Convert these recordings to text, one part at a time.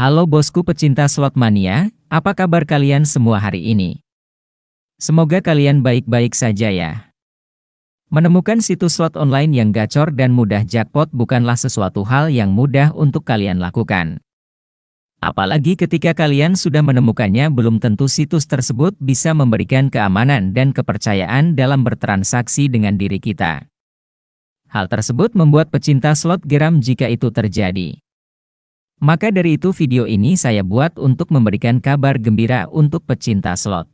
Halo bosku pecinta slot mania, apa kabar kalian semua hari ini? Semoga kalian baik-baik saja ya. Menemukan situs slot online yang gacor dan mudah jackpot bukanlah sesuatu hal yang mudah untuk kalian lakukan. Apalagi ketika kalian sudah menemukannya belum tentu situs tersebut bisa memberikan keamanan dan kepercayaan dalam bertransaksi dengan diri kita. Hal tersebut membuat pecinta slot geram jika itu terjadi. Maka dari itu video ini saya buat untuk memberikan kabar gembira untuk pecinta slot.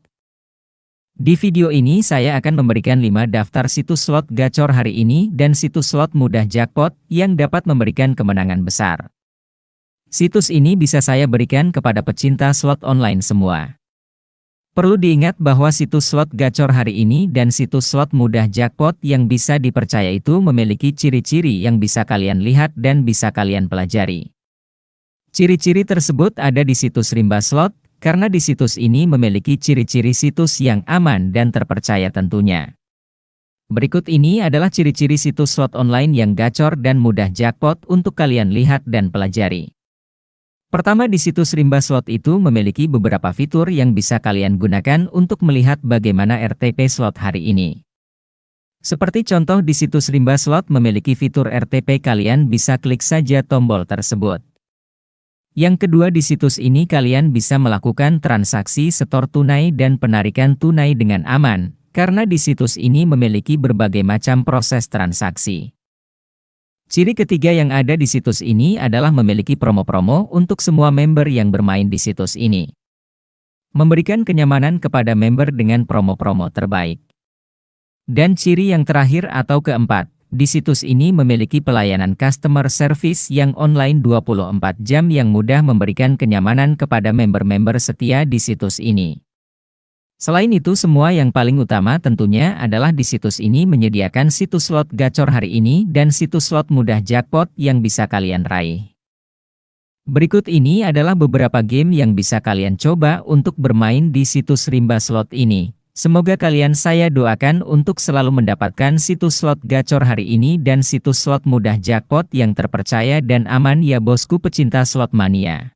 Di video ini saya akan memberikan 5 daftar situs slot gacor hari ini dan situs slot mudah jackpot yang dapat memberikan kemenangan besar. Situs ini bisa saya berikan kepada pecinta slot online semua. Perlu diingat bahwa situs slot gacor hari ini dan situs slot mudah jackpot yang bisa dipercaya itu memiliki ciri-ciri yang bisa kalian lihat dan bisa kalian pelajari. Ciri-ciri tersebut ada di situs Rimba Slot, karena di situs ini memiliki ciri-ciri situs yang aman dan terpercaya tentunya. Berikut ini adalah ciri-ciri situs slot online yang gacor dan mudah jackpot untuk kalian lihat dan pelajari. Pertama di situs Rimba Slot itu memiliki beberapa fitur yang bisa kalian gunakan untuk melihat bagaimana RTP slot hari ini. Seperti contoh di situs Rimba Slot memiliki fitur RTP kalian bisa klik saja tombol tersebut. Yang kedua di situs ini kalian bisa melakukan transaksi setor tunai dan penarikan tunai dengan aman, karena di situs ini memiliki berbagai macam proses transaksi. Ciri ketiga yang ada di situs ini adalah memiliki promo-promo untuk semua member yang bermain di situs ini. Memberikan kenyamanan kepada member dengan promo-promo terbaik. Dan ciri yang terakhir atau keempat, di situs ini memiliki pelayanan customer service yang online 24 jam yang mudah memberikan kenyamanan kepada member-member setia di situs ini. Selain itu semua yang paling utama tentunya adalah di situs ini menyediakan situs slot gacor hari ini dan situs slot mudah jackpot yang bisa kalian raih. Berikut ini adalah beberapa game yang bisa kalian coba untuk bermain di situs rimba slot ini. Semoga kalian saya doakan untuk selalu mendapatkan situs slot gacor hari ini dan situs slot mudah jackpot yang terpercaya dan aman ya bosku pecinta slot mania.